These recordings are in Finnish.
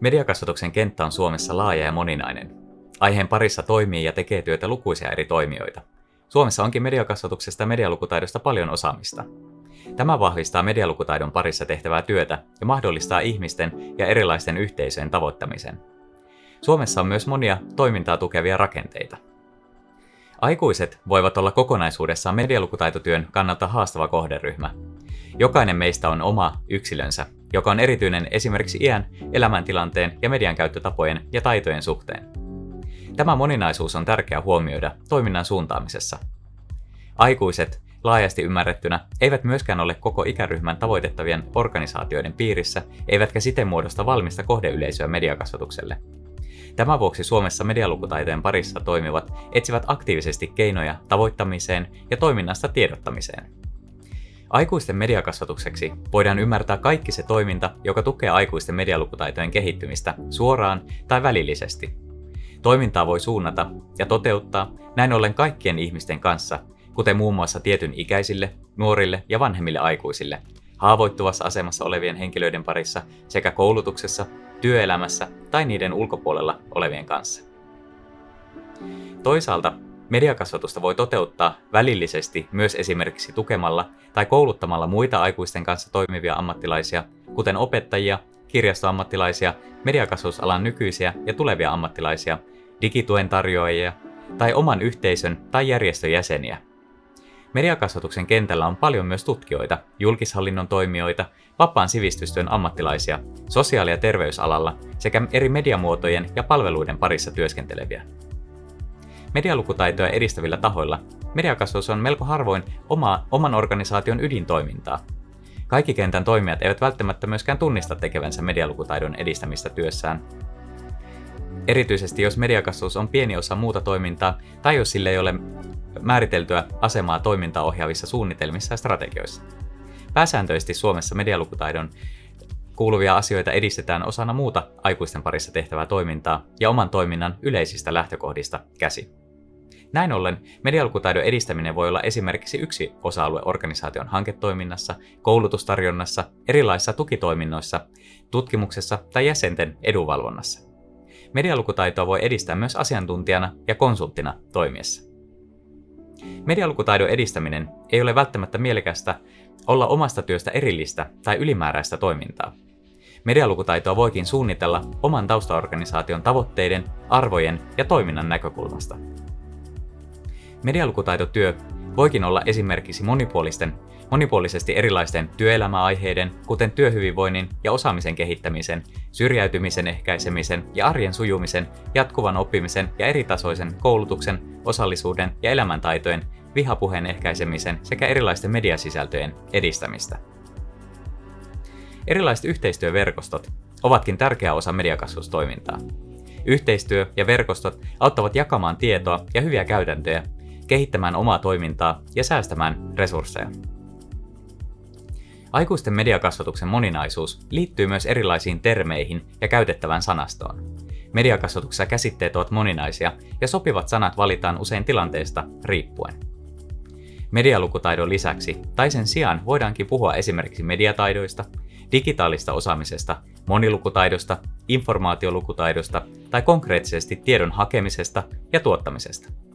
Mediakasvatuksen kenttä on Suomessa laaja ja moninainen. Aiheen parissa toimii ja tekee työtä lukuisia eri toimijoita. Suomessa onkin mediakasvatuksesta ja medialukutaidosta paljon osaamista. Tämä vahvistaa medialukutaidon parissa tehtävää työtä ja mahdollistaa ihmisten ja erilaisten yhteisöjen tavoittamisen. Suomessa on myös monia toimintaa tukevia rakenteita. Aikuiset voivat olla kokonaisuudessaan medialukutaitotyön kannalta haastava kohderyhmä. Jokainen meistä on oma yksilönsä, joka on erityinen esimerkiksi iän, elämäntilanteen ja median käyttötapojen ja taitojen suhteen. Tämä moninaisuus on tärkeää huomioida toiminnan suuntaamisessa. Aikuiset, laajasti ymmärrettynä, eivät myöskään ole koko ikäryhmän tavoitettavien organisaatioiden piirissä, eivätkä siten muodosta valmista kohdeyleisöä mediakasvatukselle. Tämän vuoksi Suomessa medialukutaitojen parissa toimivat etsivät aktiivisesti keinoja tavoittamiseen ja toiminnasta tiedottamiseen. Aikuisten mediakasvatukseksi voidaan ymmärtää kaikki se toiminta, joka tukee aikuisten medialukutaitojen kehittymistä suoraan tai välillisesti. Toimintaa voi suunnata ja toteuttaa näin ollen kaikkien ihmisten kanssa, kuten muun muassa tietyn ikäisille, nuorille ja vanhemmille aikuisille, haavoittuvassa asemassa olevien henkilöiden parissa sekä koulutuksessa, työelämässä tai niiden ulkopuolella olevien kanssa. Toisaalta mediakasvatusta voi toteuttaa välillisesti myös esimerkiksi tukemalla tai kouluttamalla muita aikuisten kanssa toimivia ammattilaisia, kuten opettajia, kirjastoammattilaisia, mediakasvatusalan nykyisiä ja tulevia ammattilaisia, digituen tarjoajia tai oman yhteisön tai järjestön jäseniä – Mediakasvatuksen kentällä on paljon myös tutkijoita, julkishallinnon toimijoita, vapaan sivistystyön ammattilaisia, sosiaali- ja terveysalalla sekä eri mediamuotojen ja palveluiden parissa työskenteleviä. Medialukutaitoja edistävillä tahoilla mediakasvatus on melko harvoin oma, oman organisaation ydintoimintaa. Kaikki kentän toimijat eivät välttämättä myöskään tunnista tekevänsä medialukutaidon edistämistä työssään. Erityisesti jos mediakasvatus on pieni osa muuta toimintaa tai jos sille ei ole määriteltyä asemaa toimintaa ohjaavissa suunnitelmissa ja strategioissa. Pääsääntöisesti Suomessa medialukutaidon kuuluvia asioita edistetään osana muuta aikuisten parissa tehtävää toimintaa ja oman toiminnan yleisistä lähtökohdista käsi. Näin ollen medialukutaidon edistäminen voi olla esimerkiksi yksi osa-alue organisaation hanketoiminnassa, koulutustarjonnassa, erilaisissa tukitoiminnoissa, tutkimuksessa tai jäsenten edunvalvonnassa. Medialukutaitoa voi edistää myös asiantuntijana ja konsulttina toimiessa. Medialukutaidon edistäminen ei ole välttämättä mielekästä olla omasta työstä erillistä tai ylimääräistä toimintaa. Medialukutaitoa voikin suunnitella oman taustaorganisaation tavoitteiden, arvojen ja toiminnan näkökulmasta. Medialukutaitotyö voikin olla esimerkiksi monipuolisten, monipuolisesti erilaisten työelämäaiheiden, kuten työhyvinvoinnin ja osaamisen kehittämisen, syrjäytymisen ehkäisemisen ja arjen sujumisen, jatkuvan oppimisen ja eritasoisen koulutuksen, osallisuuden ja elämäntaitojen, vihapuheen ehkäisemisen sekä erilaisten mediasisältöjen edistämistä. Erilaiset yhteistyöverkostot ovatkin tärkeä osa mediakasvustoimintaa. Yhteistyö ja verkostot auttavat jakamaan tietoa ja hyviä käytäntöjä kehittämään omaa toimintaa ja säästämään resursseja. Aikuisten mediakasvatuksen moninaisuus liittyy myös erilaisiin termeihin ja käytettävään sanastoon. Mediakasvatuksessa käsitteet ovat moninaisia ja sopivat sanat valitaan usein tilanteesta riippuen. Medialukutaidon lisäksi tai sen sijaan voidaankin puhua esimerkiksi mediataidoista, digitaalista osaamisesta, monilukutaidosta, informaatiolukutaidosta tai konkreettisesti tiedon hakemisesta ja tuottamisesta.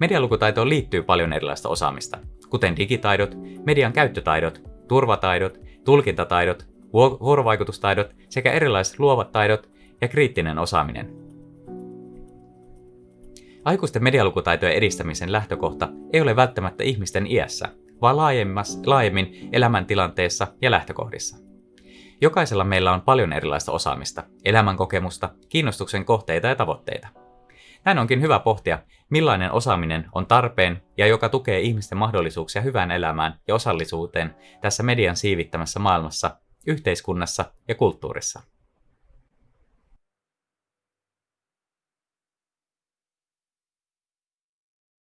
Medialukutaitoon liittyy paljon erilaista osaamista, kuten digitaidot, median käyttötaidot, turvataidot, tulkintataidot, vuorovaikutustaidot sekä erilaiset luovat taidot ja kriittinen osaaminen. Aikuisten medialukutaitojen edistämisen lähtökohta ei ole välttämättä ihmisten iässä, vaan laajemmin elämäntilanteessa ja lähtökohdissa. Jokaisella meillä on paljon erilaista osaamista, elämänkokemusta, kiinnostuksen kohteita ja tavoitteita. Näin onkin hyvä pohtia, millainen osaaminen on tarpeen ja joka tukee ihmisten mahdollisuuksia hyvään elämään ja osallisuuteen tässä median siivittämässä maailmassa, yhteiskunnassa ja kulttuurissa.